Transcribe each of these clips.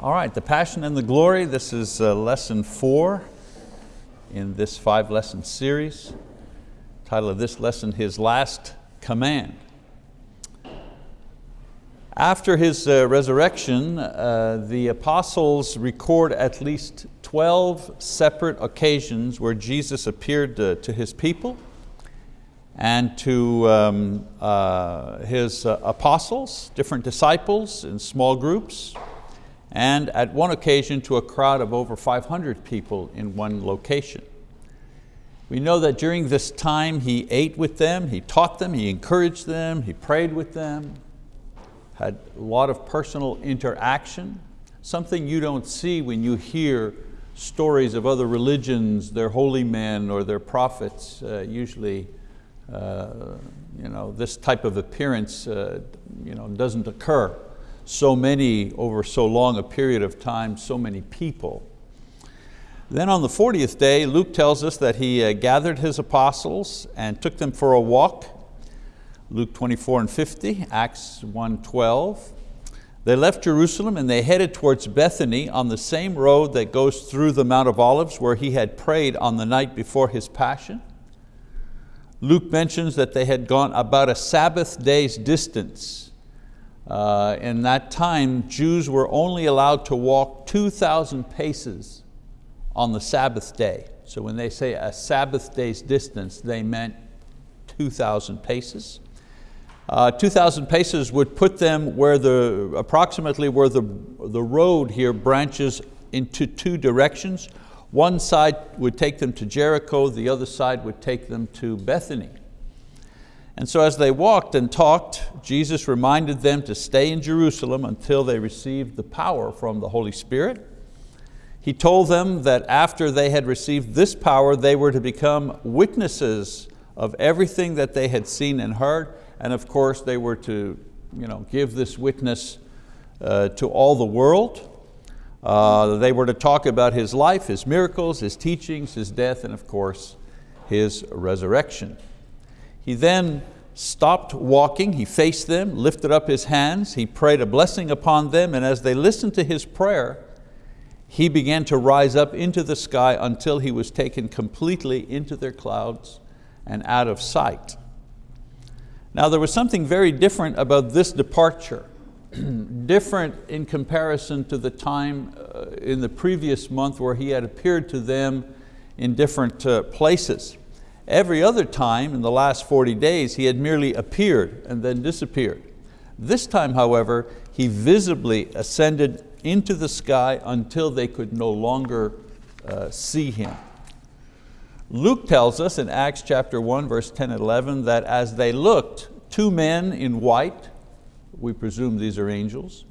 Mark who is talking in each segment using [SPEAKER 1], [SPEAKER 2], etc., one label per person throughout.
[SPEAKER 1] All right, the Passion and the Glory. This is uh, lesson four in this five lesson series. Title of this lesson, His Last Command. After His uh, resurrection, uh, the apostles record at least 12 separate occasions where Jesus appeared to, His people and to um, uh, His uh, apostles, different disciples in small groups, and at one occasion to a crowd of over 500 people in one location. We know that during this time he ate with them, he taught them, he encouraged them, he prayed with them, had a lot of personal interaction, something you don't see when you hear stories of other religions, their holy men or their prophets. Uh, usually uh, you know, this type of appearance uh, you know, doesn't occur so many, over so long a period of time, so many people. Then on the 40th day, Luke tells us that he uh, gathered his apostles and took them for a walk. Luke 24 and 50, Acts 1, 12. They left Jerusalem and they headed towards Bethany on the same road that goes through the Mount of Olives where he had prayed on the night before his passion. Luke mentions that they had gone about a Sabbath day's distance uh, in that time, Jews were only allowed to walk 2,000 paces on the Sabbath day. So when they say a Sabbath day's distance, they meant 2,000 paces. Uh, 2,000 paces would put them where the, approximately where the, the road here branches into two directions. One side would take them to Jericho, the other side would take them to Bethany. And so as they walked and talked, Jesus reminded them to stay in Jerusalem until they received the power from the Holy Spirit. He told them that after they had received this power, they were to become witnesses of everything that they had seen and heard, and of course they were to you know, give this witness uh, to all the world. Uh, they were to talk about His life, His miracles, His teachings, His death, and of course, His resurrection. He then stopped walking, he faced them, lifted up his hands, he prayed a blessing upon them, and as they listened to his prayer, he began to rise up into the sky until he was taken completely into their clouds and out of sight. Now there was something very different about this departure, different in comparison to the time uh, in the previous month where he had appeared to them in different uh, places. Every other time in the last 40 days, he had merely appeared and then disappeared. This time, however, he visibly ascended into the sky until they could no longer uh, see him. Luke tells us in Acts chapter 1, verse 10 and 11, that as they looked, two men in white, we presume these are angels,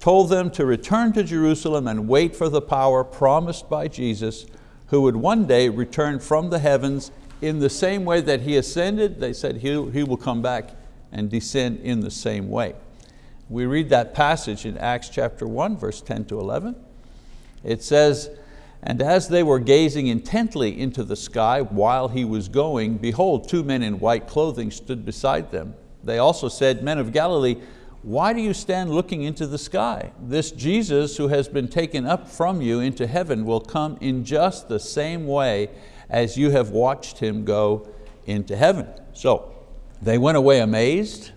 [SPEAKER 1] told them to return to Jerusalem and wait for the power promised by Jesus, who would one day return from the heavens in the same way that he ascended, they said he, he will come back and descend in the same way. We read that passage in Acts chapter 1, verse 10 to 11. It says, and as they were gazing intently into the sky while he was going, behold, two men in white clothing stood beside them. They also said, men of Galilee, why do you stand looking into the sky? This Jesus who has been taken up from you into heaven will come in just the same way as you have watched him go into heaven. So they went away amazed,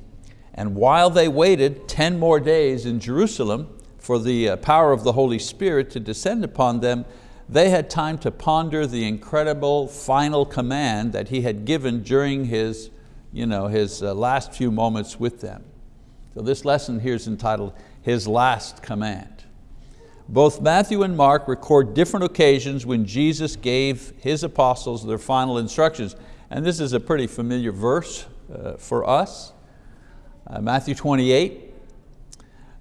[SPEAKER 1] and while they waited 10 more days in Jerusalem for the uh, power of the Holy Spirit to descend upon them, they had time to ponder the incredible final command that he had given during his, you know, his uh, last few moments with them. So this lesson here is entitled, His Last Command. Both Matthew and Mark record different occasions when Jesus gave His apostles their final instructions. And this is a pretty familiar verse uh, for us. Uh, Matthew 28,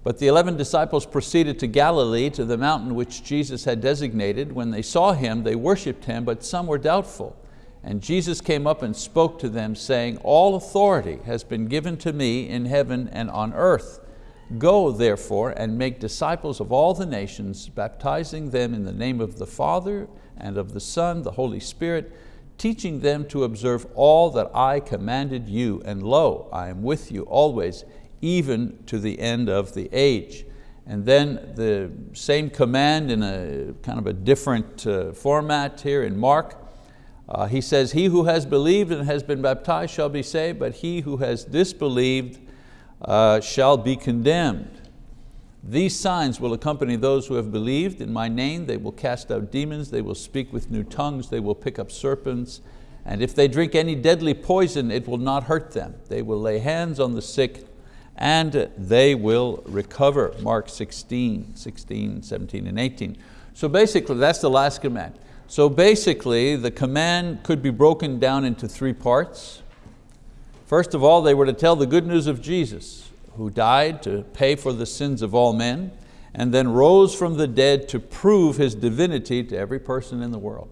[SPEAKER 1] but the 11 disciples proceeded to Galilee, to the mountain which Jesus had designated. When they saw Him, they worshiped Him, but some were doubtful. And Jesus came up and spoke to them, saying, All authority has been given to me in heaven and on earth. Go therefore and make disciples of all the nations, baptizing them in the name of the Father and of the Son, the Holy Spirit, teaching them to observe all that I commanded you, and lo, I am with you always, even to the end of the age. And then the same command in a kind of a different uh, format here in Mark. Uh, he says, he who has believed and has been baptized shall be saved, but he who has disbelieved uh, shall be condemned. These signs will accompany those who have believed in my name. They will cast out demons, they will speak with new tongues, they will pick up serpents, and if they drink any deadly poison, it will not hurt them. They will lay hands on the sick and they will recover. Mark 16, 16, 17, and 18. So basically, that's the last command. So basically, the command could be broken down into three parts. First of all, they were to tell the good news of Jesus, who died to pay for the sins of all men, and then rose from the dead to prove His divinity to every person in the world.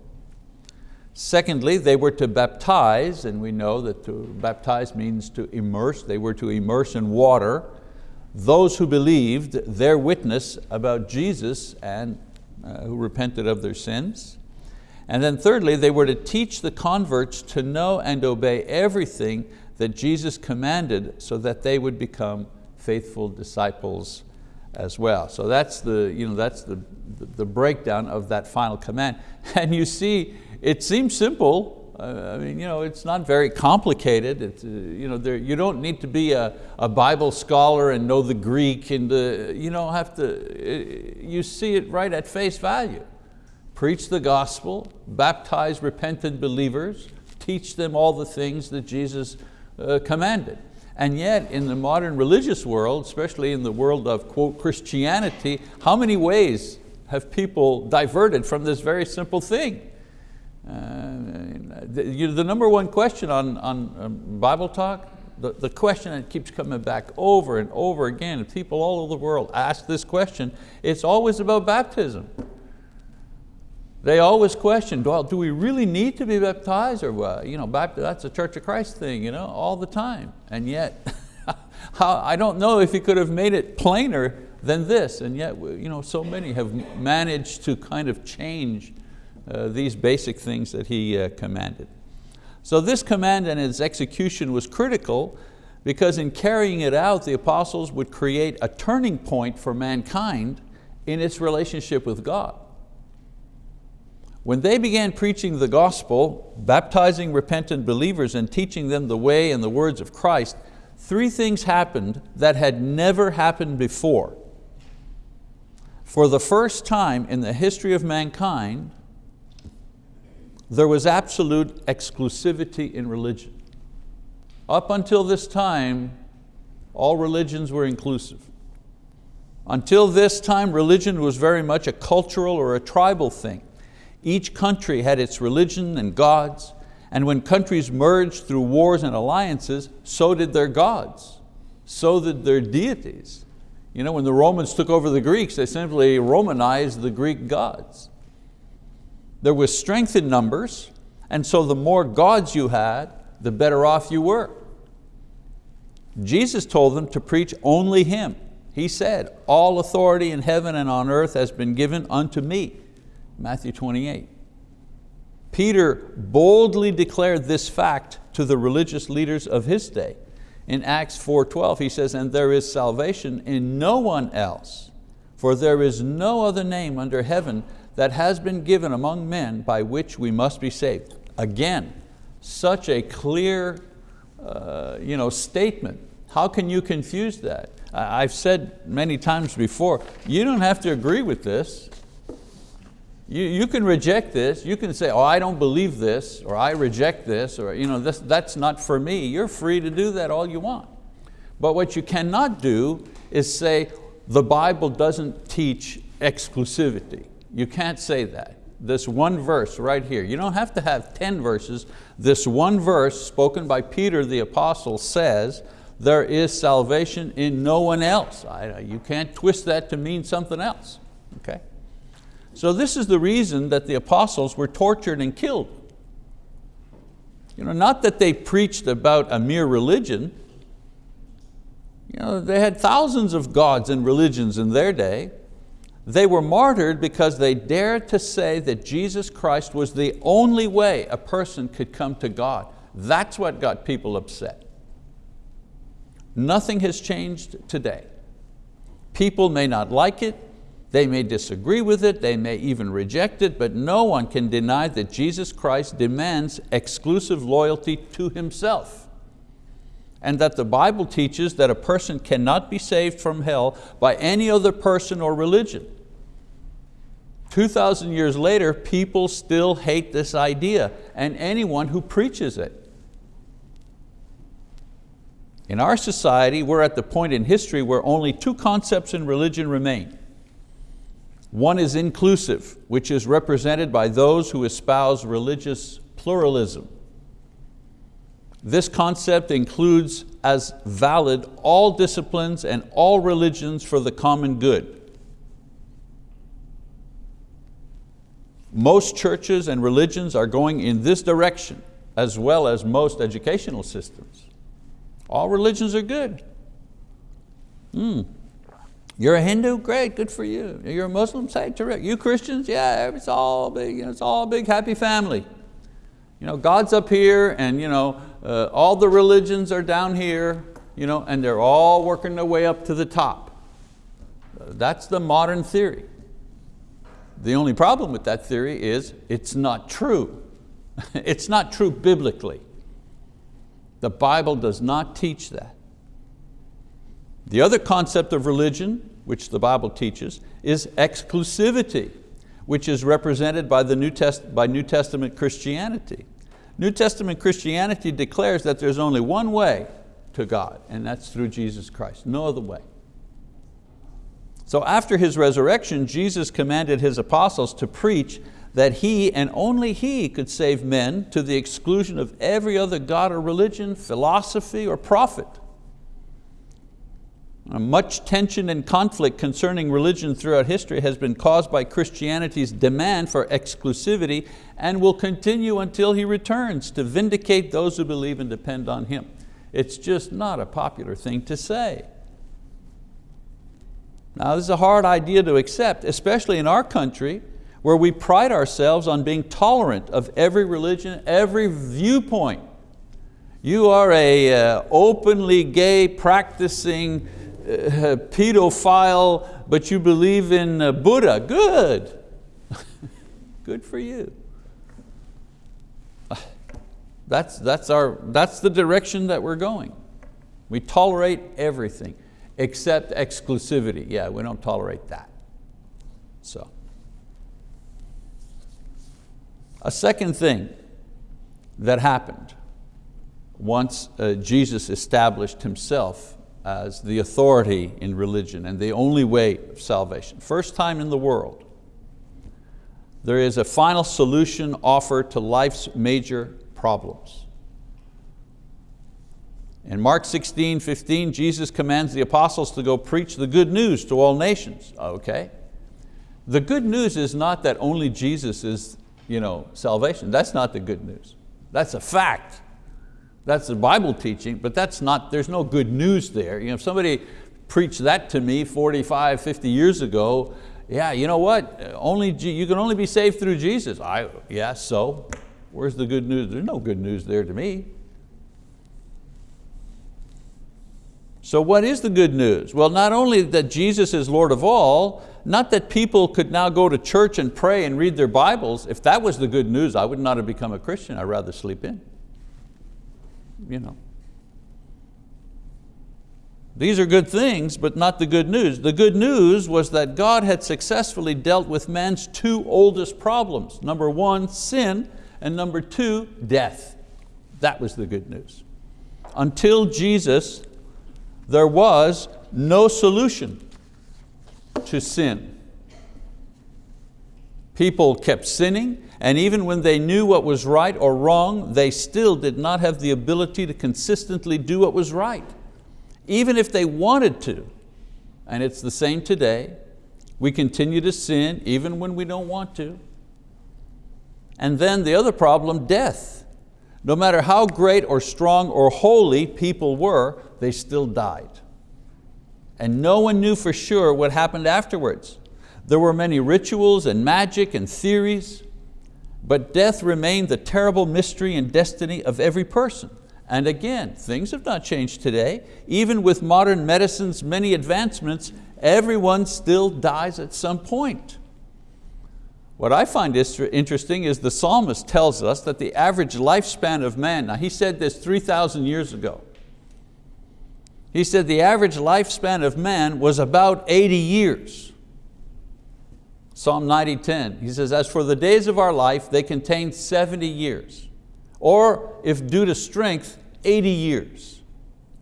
[SPEAKER 1] Secondly, they were to baptize, and we know that to baptize means to immerse. They were to immerse in water those who believed their witness about Jesus and uh, who repented of their sins. And then thirdly, they were to teach the converts to know and obey everything that Jesus commanded so that they would become faithful disciples as well. So that's the, you know, that's the, the breakdown of that final command. And you see it seems simple. Uh, I mean, you know, it's not very complicated. It's, uh, you, know, there, you don't need to be a, a Bible scholar and know the Greek and the, you don't have to, uh, you see it right at face value. Preach the gospel, baptize repentant believers, teach them all the things that Jesus uh, commanded. And yet in the modern religious world, especially in the world of quote Christianity, how many ways have people diverted from this very simple thing? Uh, the, you, the number one question on, on um, Bible talk, the, the question that keeps coming back over and over again, people all over the world ask this question, it's always about baptism. They always question, well, do we really need to be baptized? Or well, you know, that's a Church of Christ thing, you know, all the time. And yet, I don't know if he could have made it plainer than this, and yet you know, so many have managed to kind of change uh, these basic things that he uh, commanded. So this command and its execution was critical because in carrying it out, the apostles would create a turning point for mankind in its relationship with God. When they began preaching the gospel, baptizing repentant believers and teaching them the way and the words of Christ, three things happened that had never happened before. For the first time in the history of mankind, there was absolute exclusivity in religion. Up until this time, all religions were inclusive. Until this time, religion was very much a cultural or a tribal thing. Each country had its religion and gods, and when countries merged through wars and alliances, so did their gods, so did their deities. You know, when the Romans took over the Greeks, they simply Romanized the Greek gods. There was strength in numbers, and so the more gods you had, the better off you were. Jesus told them to preach only Him. He said, all authority in heaven and on earth has been given unto me, Matthew 28. Peter boldly declared this fact to the religious leaders of his day. In Acts 4.12 he says, and there is salvation in no one else, for there is no other name under heaven that has been given among men by which we must be saved. Again, such a clear uh, you know, statement. How can you confuse that? I've said many times before, you don't have to agree with this. You, you can reject this, you can say, oh, I don't believe this, or I reject this, or you know, this, that's not for me. You're free to do that all you want. But what you cannot do is say, the Bible doesn't teach exclusivity. You can't say that. This one verse right here, you don't have to have 10 verses. This one verse spoken by Peter the apostle says, there is salvation in no one else. I, you can't twist that to mean something else. Okay? So this is the reason that the apostles were tortured and killed. You know, not that they preached about a mere religion. You know, they had thousands of gods and religions in their day. They were martyred because they dared to say that Jesus Christ was the only way a person could come to God. That's what got people upset. Nothing has changed today. People may not like it, they may disagree with it, they may even reject it, but no one can deny that Jesus Christ demands exclusive loyalty to Himself and that the Bible teaches that a person cannot be saved from hell by any other person or religion. 2,000 years later, people still hate this idea and anyone who preaches it. In our society, we're at the point in history where only two concepts in religion remain. One is inclusive, which is represented by those who espouse religious pluralism. This concept includes as valid all disciplines and all religions for the common good. Most churches and religions are going in this direction, as well as most educational systems. All religions are good. Mm. You're a Hindu? Great, good for you. You're a Muslim? Say, terrific. You Christians? Yeah, it's all big, you know, it's all big happy family. You know, God's up here and you know, uh, all the religions are down here you know, and they're all working their way up to the top. That's the modern theory. The only problem with that theory is it's not true. it's not true biblically. The Bible does not teach that. The other concept of religion, which the Bible teaches, is exclusivity, which is represented by, the New, Test by New Testament Christianity. New Testament Christianity declares that there's only one way to God, and that's through Jesus Christ, no other way. So after His resurrection, Jesus commanded His apostles to preach that He and only He could save men to the exclusion of every other God or religion, philosophy or prophet. Much tension and conflict concerning religion throughout history has been caused by Christianity's demand for exclusivity and will continue until He returns to vindicate those who believe and depend on Him. It's just not a popular thing to say. Now this is a hard idea to accept, especially in our country where we pride ourselves on being tolerant of every religion, every viewpoint. You are a uh, openly gay, practicing pedophile, but you believe in uh, Buddha, good. good for you. That's, that's, our, that's the direction that we're going. We tolerate everything except exclusivity. Yeah, we don't tolerate that. So. A second thing that happened once uh, Jesus established himself as the authority in religion and the only way of salvation. First time in the world, there is a final solution offered to life's major problems. In Mark 16, 15, Jesus commands the apostles to go preach the good news to all nations. Okay. The good news is not that only Jesus is you know, salvation. That's not the good news. That's a fact. That's the Bible teaching, but that's not, there's no good news there. You know, if somebody preached that to me 45, 50 years ago, yeah, you know what? Only, you can only be saved through Jesus. I, yeah, so? Where's the good news? There's no good news there to me. So what is the good news? Well, not only that Jesus is Lord of all, not that people could now go to church and pray and read their Bibles. If that was the good news, I would not have become a Christian. I'd rather sleep in. You know. These are good things, but not the good news. The good news was that God had successfully dealt with man's two oldest problems. Number one, sin, and number two, death. That was the good news. Until Jesus, there was no solution to sin. People kept sinning, and even when they knew what was right or wrong, they still did not have the ability to consistently do what was right. Even if they wanted to, and it's the same today, we continue to sin even when we don't want to. And then the other problem, death. No matter how great or strong or holy people were, they still died. And no one knew for sure what happened afterwards. There were many rituals and magic and theories, but death remained the terrible mystery and destiny of every person. And again, things have not changed today. Even with modern medicine's many advancements, everyone still dies at some point. What I find interesting is the psalmist tells us that the average lifespan of man, now he said this 3,000 years ago. He said the average lifespan of man was about 80 years. Psalm 90:10, he says, as for the days of our life, they contain 70 years. Or if due to strength, 80 years.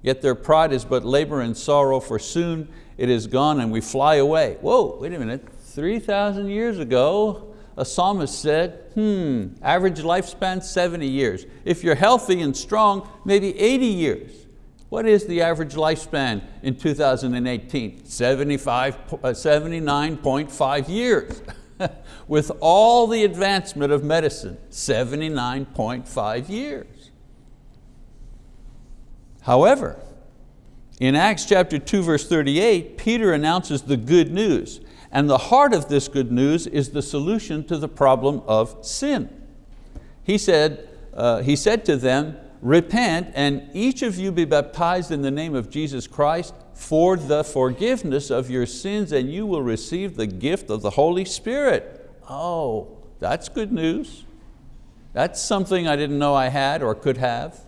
[SPEAKER 1] Yet their pride is but labor and sorrow, for soon it is gone and we fly away. Whoa, wait a minute, 3,000 years ago, a psalmist said, hmm, average lifespan 70 years. If you're healthy and strong, maybe 80 years. What is the average lifespan in 2018? 79.5 uh, years. With all the advancement of medicine, 79.5 years. However, in Acts chapter 2 verse 38, Peter announces the good news. And the heart of this good news is the solution to the problem of sin. He said, uh, he said to them, repent and each of you be baptized in the name of Jesus Christ for the forgiveness of your sins and you will receive the gift of the Holy Spirit. Oh, that's good news. That's something I didn't know I had or could have.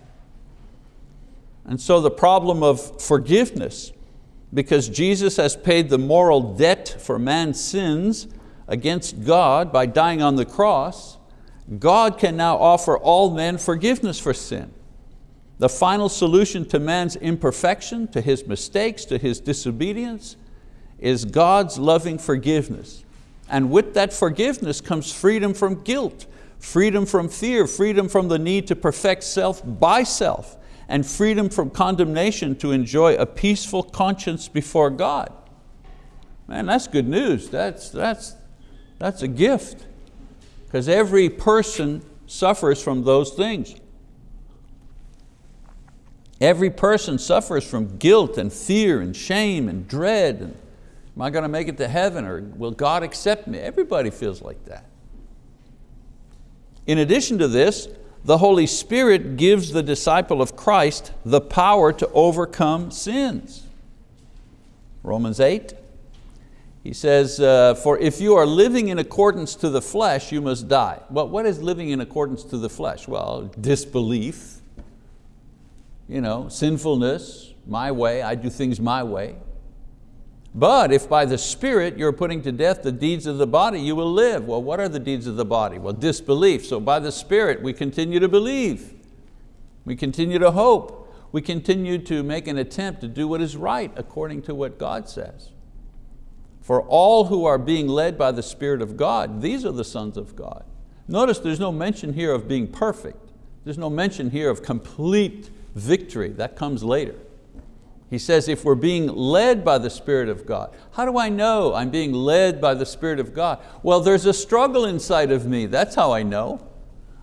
[SPEAKER 1] And so the problem of forgiveness, because Jesus has paid the moral debt for man's sins against God by dying on the cross, God can now offer all men forgiveness for sin. The final solution to man's imperfection, to his mistakes, to his disobedience, is God's loving forgiveness. And with that forgiveness comes freedom from guilt, freedom from fear, freedom from the need to perfect self by self, and freedom from condemnation to enjoy a peaceful conscience before God. Man, that's good news. That's, that's, that's a gift. Because every person suffers from those things. Every person suffers from guilt and fear and shame and dread. And, am I going to make it to heaven or will God accept me? Everybody feels like that. In addition to this, the Holy Spirit gives the disciple of Christ the power to overcome sins. Romans 8, he says, uh, for if you are living in accordance to the flesh, you must die. Well, what is living in accordance to the flesh? Well, disbelief, you know, sinfulness, my way, I do things my way. But if by the Spirit you're putting to death the deeds of the body, you will live. Well, what are the deeds of the body? Well, disbelief. So by the Spirit we continue to believe. We continue to hope. We continue to make an attempt to do what is right according to what God says. For all who are being led by the Spirit of God, these are the sons of God. Notice there's no mention here of being perfect. There's no mention here of complete victory, that comes later. He says if we're being led by the Spirit of God, how do I know I'm being led by the Spirit of God? Well, there's a struggle inside of me, that's how I know.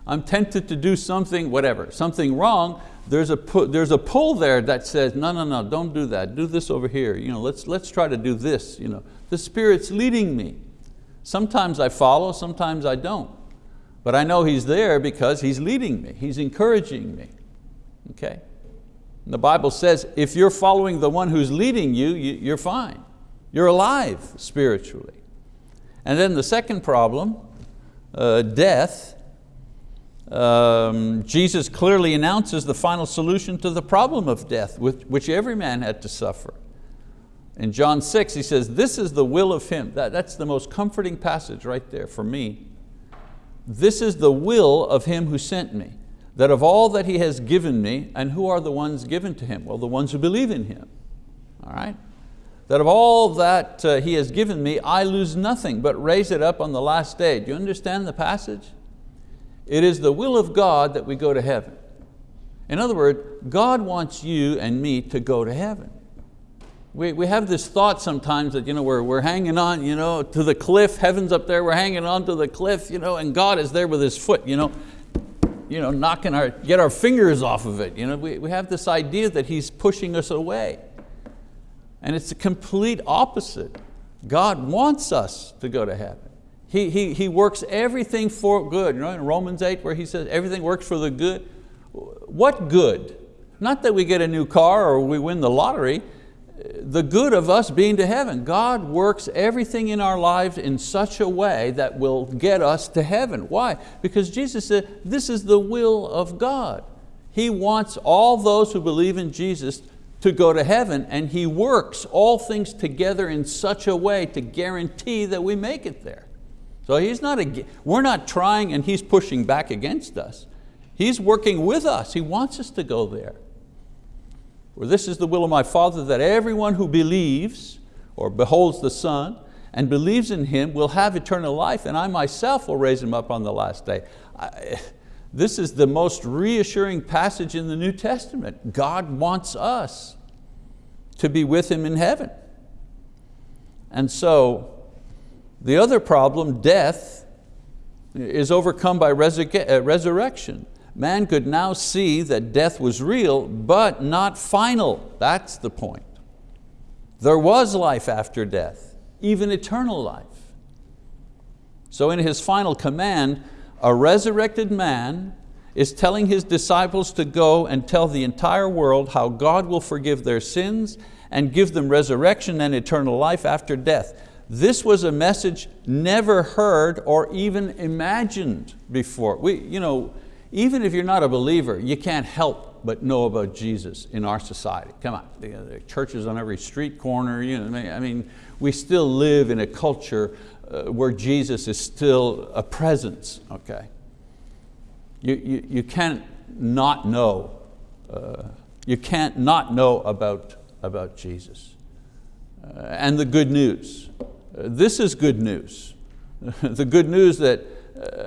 [SPEAKER 1] I'm tempted to do something, whatever, something wrong, there's a, there's a pull there that says, no, no, no, don't do that, do this over here, you know, let's, let's try to do this. You know. The Spirit's leading me. Sometimes I follow, sometimes I don't. But I know He's there because He's leading me, He's encouraging me okay? And the Bible says if you're following the one who's leading you, you're fine. You're alive spiritually. And then the second problem, uh, death, um, Jesus clearly announces the final solution to the problem of death, which, which every man had to suffer. In John 6, he says, this is the will of him. That, that's the most comforting passage right there for me. This is the will of him who sent me that of all that He has given me, and who are the ones given to Him? Well, the ones who believe in Him, all right? That of all that uh, He has given me, I lose nothing, but raise it up on the last day. Do you understand the passage? It is the will of God that we go to heaven. In other words, God wants you and me to go to heaven. We, we have this thought sometimes that you know, we're, we're hanging on you know, to the cliff, heaven's up there, we're hanging on to the cliff, you know, and God is there with His foot. You know, you know, knocking our, get our fingers off of it. You know, we, we have this idea that He's pushing us away. And it's the complete opposite. God wants us to go to heaven. He, he, he works everything for good. You know, in Romans 8 where he says everything works for the good. What good? Not that we get a new car or we win the lottery, the good of us being to heaven. God works everything in our lives in such a way that will get us to heaven. Why? Because Jesus said, this is the will of God. He wants all those who believe in Jesus to go to heaven and He works all things together in such a way to guarantee that we make it there. So he's not a, we're not trying and He's pushing back against us. He's working with us, He wants us to go there. For this is the will of my Father that everyone who believes or beholds the Son and believes in Him will have eternal life and I myself will raise Him up on the last day. I, this is the most reassuring passage in the New Testament. God wants us to be with Him in heaven. And so the other problem, death, is overcome by uh, resurrection man could now see that death was real, but not final. That's the point. There was life after death, even eternal life. So in his final command, a resurrected man is telling his disciples to go and tell the entire world how God will forgive their sins and give them resurrection and eternal life after death. This was a message never heard or even imagined before. We, you know, even if you're not a believer, you can't help but know about Jesus in our society. Come on, the churches on every street corner. You know, I mean, we still live in a culture uh, where Jesus is still a presence, okay? You, you, you can't not know, uh, you can't not know about, about Jesus. Uh, and the good news. Uh, this is good news. the good news that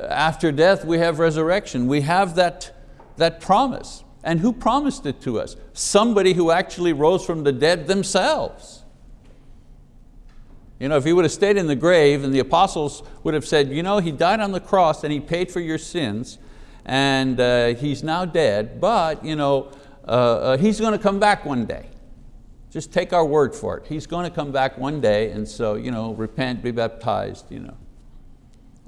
[SPEAKER 1] after death we have resurrection. We have that, that promise. And who promised it to us? Somebody who actually rose from the dead themselves. You know, if he would have stayed in the grave and the apostles would have said, you know, he died on the cross and he paid for your sins and uh, he's now dead, but you know, uh, uh, he's going to come back one day. Just take our word for it. He's going to come back one day and so you know, repent, be baptized. You know.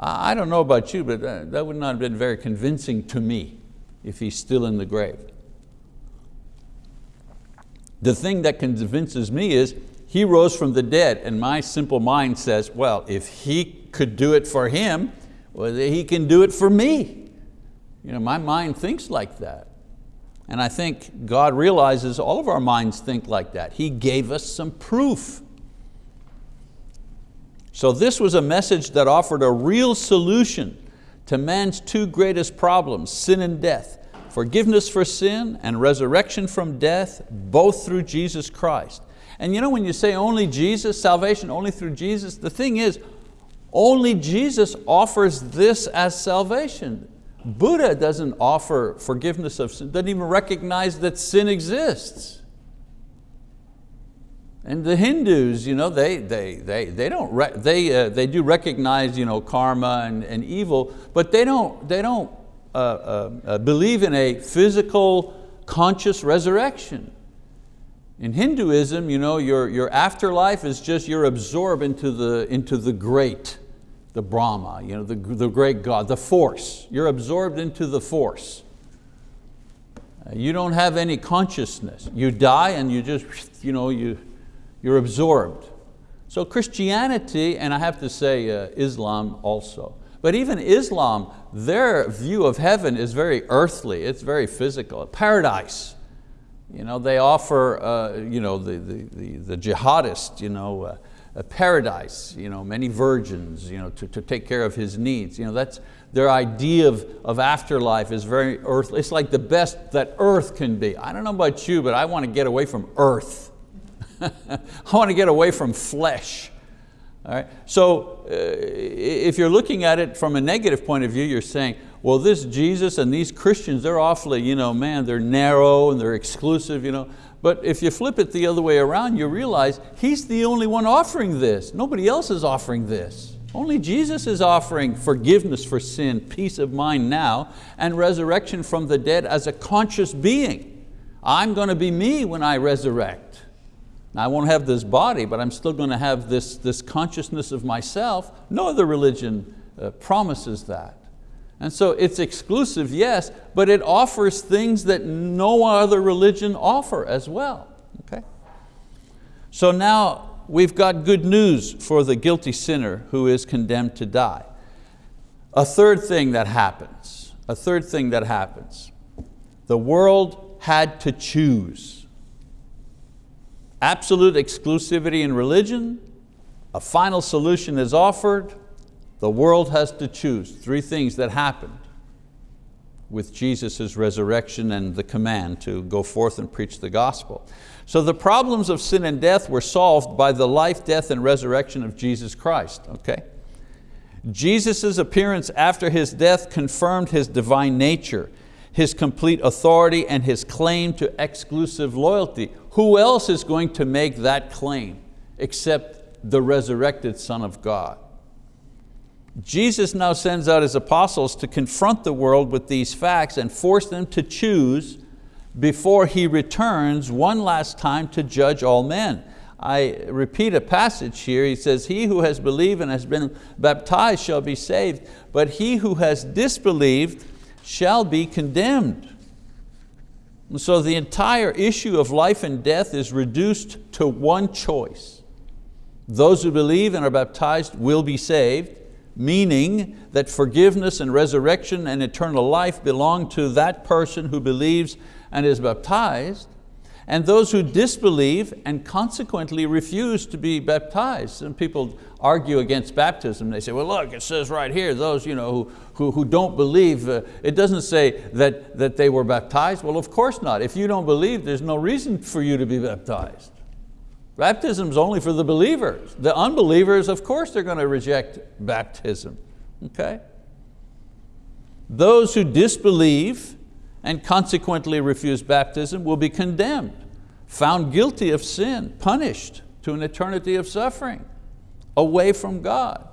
[SPEAKER 1] I don't know about you, but uh, that would not have been very convincing to me if he's still in the grave. The thing that convinces me is he rose from the dead and my simple mind says, well, if he could do it for him, well, he can do it for me. You know, my mind thinks like that. And I think God realizes all of our minds think like that. He gave us some proof. So this was a message that offered a real solution to man's two greatest problems, sin and death, forgiveness for sin and resurrection from death, both through Jesus Christ. And you know when you say only Jesus, salvation only through Jesus, the thing is, only Jesus offers this as salvation. Buddha doesn't offer forgiveness of sin, doesn't even recognize that sin exists. And the Hindus, you know, they, they, they, they, don't they, uh, they do recognize you know, karma and, and evil, but they don't, they don't uh, uh, uh, believe in a physical, conscious resurrection. In Hinduism, you know, your, your afterlife is just you're absorbed into the, into the great, the Brahma, you know, the, the great God, the force. You're absorbed into the force. Uh, you don't have any consciousness. You die and you just, you know, you, you're absorbed. So Christianity, and I have to say uh, Islam also, but even Islam, their view of heaven is very earthly, it's very physical, paradise. You know, they offer uh, you know, the, the, the, the jihadist you know, uh, a paradise, you know, many virgins you know, to, to take care of his needs. You know, that's, their idea of, of afterlife is very earthly. It's like the best that earth can be. I don't know about you, but I want to get away from earth. I want to get away from flesh. All right? So uh, if you're looking at it from a negative point of view, you're saying, well, this Jesus and these Christians, they're awfully, you know, man, they're narrow and they're exclusive. You know. But if you flip it the other way around, you realize He's the only one offering this. Nobody else is offering this. Only Jesus is offering forgiveness for sin, peace of mind now, and resurrection from the dead as a conscious being. I'm going to be me when I resurrect. Now, I won't have this body, but I'm still going to have this, this consciousness of myself. No other religion uh, promises that. And so it's exclusive, yes, but it offers things that no other religion offer as well. Okay? So now we've got good news for the guilty sinner who is condemned to die. A third thing that happens, a third thing that happens. The world had to choose. Absolute exclusivity in religion, a final solution is offered, the world has to choose. Three things that happened with Jesus' resurrection and the command to go forth and preach the gospel. So the problems of sin and death were solved by the life, death, and resurrection of Jesus Christ. Okay? Jesus' appearance after His death confirmed His divine nature, His complete authority, and His claim to exclusive loyalty. Who else is going to make that claim except the resurrected Son of God? Jesus now sends out His apostles to confront the world with these facts and force them to choose before He returns one last time to judge all men. I repeat a passage here, he says, he who has believed and has been baptized shall be saved, but he who has disbelieved shall be condemned. And so the entire issue of life and death is reduced to one choice. Those who believe and are baptized will be saved, meaning that forgiveness and resurrection and eternal life belong to that person who believes and is baptized, and those who disbelieve and consequently refuse to be baptized. Some people argue against baptism. They say, well look, it says right here, those you know, who, who, who don't believe, uh, it doesn't say that, that they were baptized. Well, of course not. If you don't believe, there's no reason for you to be baptized. Baptism is only for the believers. The unbelievers, of course, they're going to reject baptism. Okay? Those who disbelieve and consequently refuse baptism will be condemned, found guilty of sin, punished to an eternity of suffering, away from God.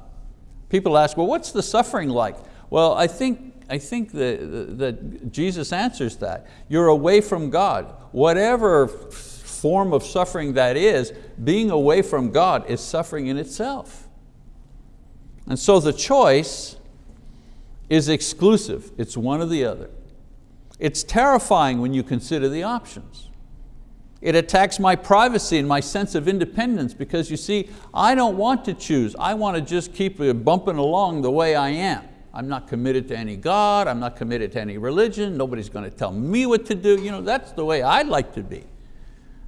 [SPEAKER 1] People ask, well, what's the suffering like? Well, I think, I think that, Jesus answers that. You're away from God. Whatever form of suffering that is, being away from God is suffering in itself. And so the choice is exclusive. It's one or the other. It's terrifying when you consider the options. It attacks my privacy and my sense of independence because you see, I don't want to choose. I want to just keep bumping along the way I am. I'm not committed to any God, I'm not committed to any religion, nobody's going to tell me what to do. You know, that's the way I'd like to be.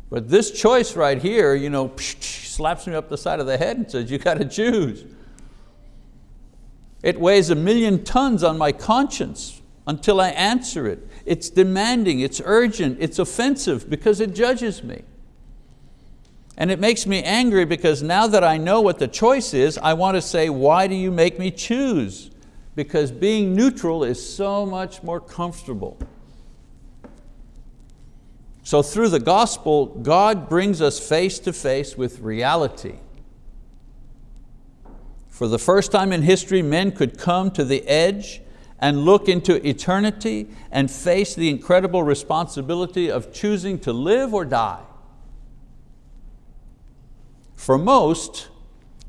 [SPEAKER 1] But this choice right here, you know, slaps me up the side of the head and says, you got to choose. It weighs a million tons on my conscience until I answer it. It's demanding, it's urgent, it's offensive because it judges me. And it makes me angry because now that I know what the choice is, I want to say, why do you make me choose? Because being neutral is so much more comfortable. So through the gospel, God brings us face to face with reality. For the first time in history, men could come to the edge and look into eternity and face the incredible responsibility of choosing to live or die. For most,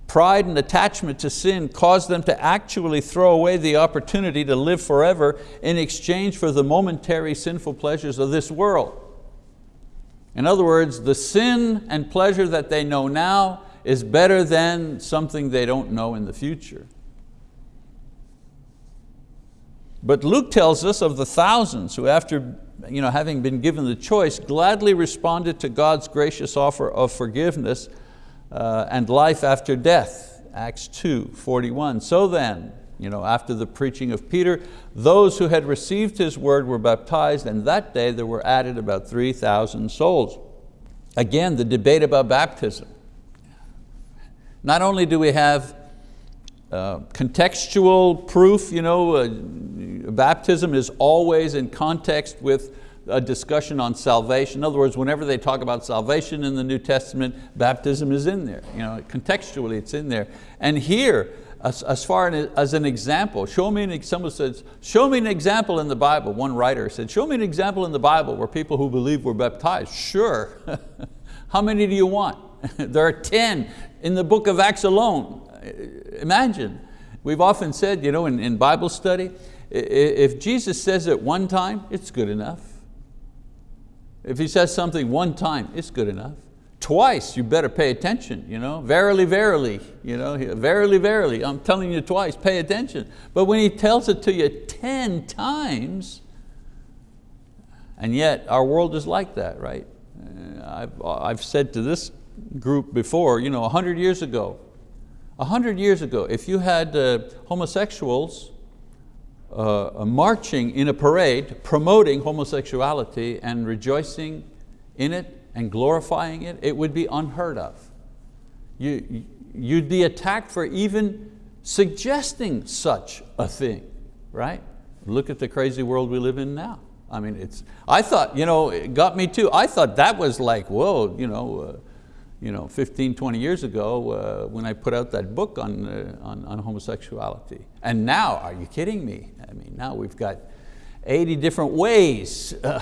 [SPEAKER 1] pride and attachment to sin cause them to actually throw away the opportunity to live forever in exchange for the momentary sinful pleasures of this world. In other words, the sin and pleasure that they know now is better than something they don't know in the future. But Luke tells us of the thousands who after you know, having been given the choice, gladly responded to God's gracious offer of forgiveness uh, and life after death, Acts 2, 41. So then, you know, after the preaching of Peter, those who had received his word were baptized and that day there were added about 3,000 souls. Again, the debate about baptism. Not only do we have uh, contextual proof, you know, uh, baptism is always in context with a discussion on salvation. In other words, whenever they talk about salvation in the New Testament, baptism is in there. You know, contextually it's in there. And here, as, as far as an example, show me an, someone says, show me an example in the Bible. One writer said, show me an example in the Bible where people who believe were baptized. Sure. How many do you want? there are 10 in the book of Acts alone. Imagine. We've often said you know, in, in Bible study, If Jesus says it one time, it's good enough. If he says something one time, it's good enough. Twice, you better pay attention. You know? Verily, verily, you know? verily, verily, I'm telling you twice, pay attention. But when he tells it to you 10 times, and yet our world is like that, right? Uh, I've, I've said to this group before, you know, 100 years ago, 100 years ago, if you had uh, homosexuals uh, marching in a parade promoting homosexuality and rejoicing in it and glorifying it, it would be unheard of. You, you'd be attacked for even suggesting such a thing, right? Look at the crazy world we live in now. I mean, it's, I thought, you know, it got me too. I thought that was like, whoa, you know, uh, you know, 15, 20 years ago uh, when I put out that book on, uh, on, on, homosexuality. And now, are you kidding me? I mean, now we've got 80 different ways uh,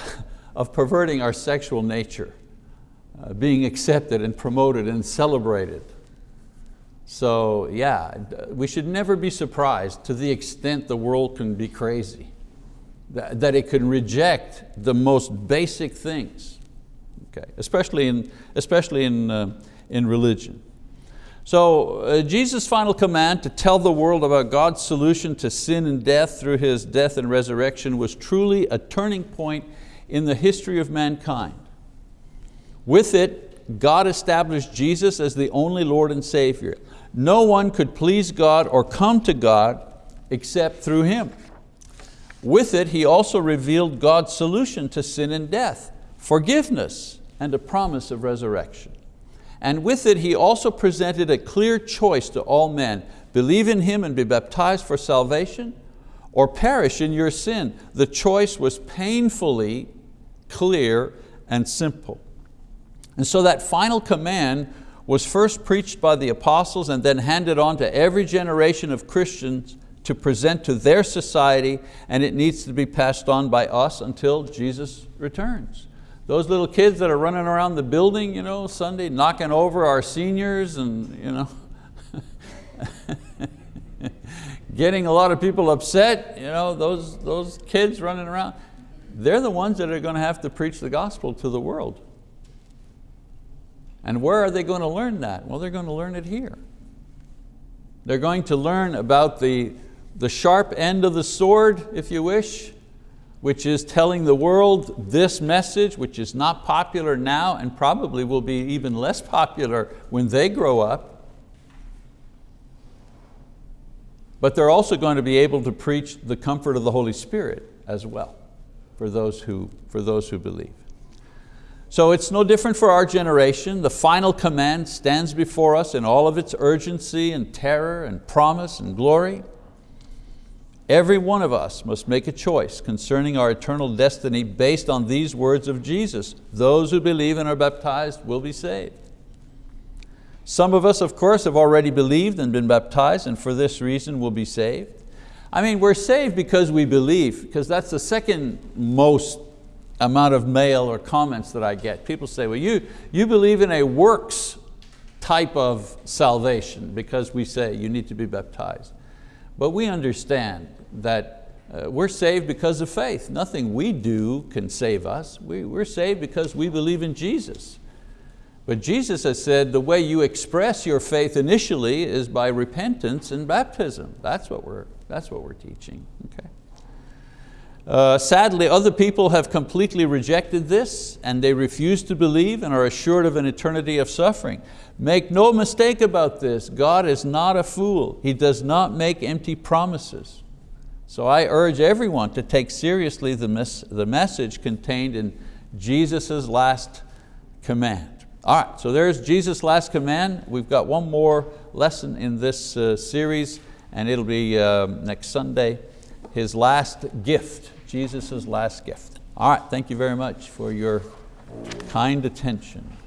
[SPEAKER 1] of perverting our sexual nature, uh, being accepted and promoted and celebrated. So yeah, we should never be surprised to the extent the world can be crazy, that, that it can reject the most basic things okay? especially in, especially in, uh, in religion. So uh, Jesus' final command to tell the world about God's solution to sin and death through His death and resurrection was truly a turning point in the history of mankind. With it, God established Jesus as the only Lord and Savior. No one could please God or come to God except through Him. With it, He also revealed God's solution to sin and death, forgiveness, and a promise of resurrection. And with it he also presented a clear choice to all men, believe in Him and be baptized for salvation, or perish in your sin. The choice was painfully clear and simple. And so that final command was first preached by the apostles and then handed on to every generation of Christians to present to their society and it needs to be passed on by us until Jesus returns. Those little kids that are running around the building you know, Sunday, knocking over our seniors and you know, getting a lot of people upset, you know, those, those kids running around, they're the ones that are going to have to preach the gospel to the world. And where are they going to learn that? Well, they're going to learn it here. They're going to learn about the, the sharp end of the sword, if you wish, which is telling the world this message, which is not popular now and probably will be even less popular when they grow up. But they're also going to be able to preach the comfort of the Holy Spirit as well for those who, for those who believe. So it's no different for our generation. The final command stands before us in all of its urgency and terror and promise and glory. Every one of us must make a choice concerning our eternal destiny based on these words of Jesus. Those who believe and are baptized will be saved. Some of us, of course, have already believed and been baptized and for this reason will be saved. I mean, we're saved because we believe, because that's the second most amount of mail or comments that I get. People say, well, you, you believe in a works type of salvation because we say you need to be baptized. But we understand that uh, we're saved because of faith. Nothing we do can save us. We, we're saved because we believe in Jesus. But Jesus has said the way you express your faith initially is by repentance and baptism. That's what we're, that's what we're teaching. Okay. Uh, sadly, other people have completely rejected this and they refuse to believe and are assured of an eternity of suffering. Make no mistake about this, God is not a fool. He does not make empty promises. So I urge everyone to take seriously the, mes the message contained in Jesus' last command. All right, so there's Jesus' last command. We've got one more lesson in this uh, series and it'll be uh, next Sunday. His last gift, Jesus' last gift. All right, thank you very much for your kind attention.